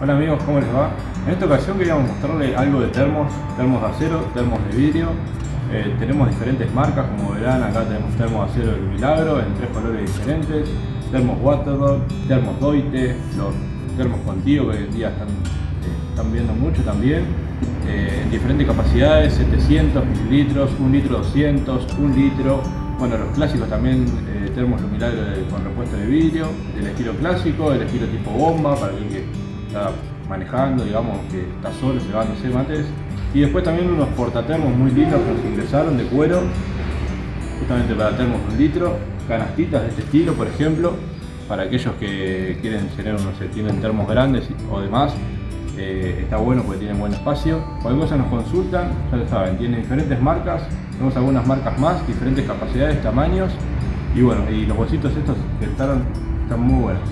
Hola amigos, ¿cómo les va? En esta ocasión queríamos mostrarles algo de termos, termos de acero, termos de vidrio. Eh, tenemos diferentes marcas, como verán acá tenemos termos de acero del Milagro en tres colores diferentes, termos Waterdog, termos Doite, los termos contigo que hoy en día están, eh, están viendo mucho también, eh, en diferentes capacidades, 700 mililitros, 1 litro 200, 1 litro, bueno los clásicos también, termos Milagro con repuesto de vidrio, del estilo clásico, del estilo tipo bomba, para el que está manejando, digamos, que está solo llevándose mates. Y después también unos portatermos muy lindos que nos ingresaron de cuero, justamente para termos un litro, canastitas de este estilo, por ejemplo, para aquellos que quieren tener, no sé, tienen termos grandes o demás, eh, está bueno porque tienen buen espacio. Cualquier cosa nos consultan, ya lo saben, tiene diferentes marcas, tenemos algunas marcas más, diferentes capacidades, tamaños, y bueno, y los bolsitos estos que estaron, están muy buenos.